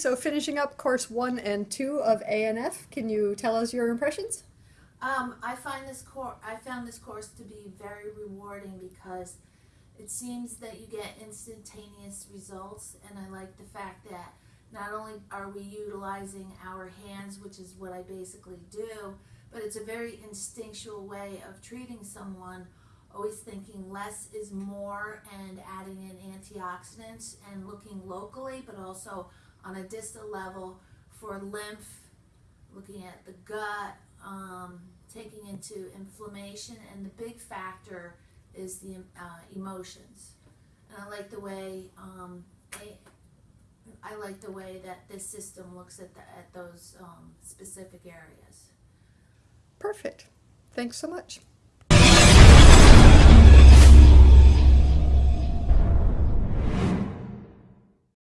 so finishing up course one and two of ANF, can you tell us your impressions? Um, I find this course, I found this course to be very rewarding because it seems that you get instantaneous results, and I like the fact that not only are we utilizing our hands, which is what I basically do, but it's a very instinctual way of treating someone, always thinking less is more and adding in antioxidants and looking locally, but also on a distal level for lymph, looking at the gut, um, taking into inflammation, and the big factor is the uh, emotions. And I like the way um, I, I like the way that this system looks at the, at those um, specific areas. Perfect. Thanks so much.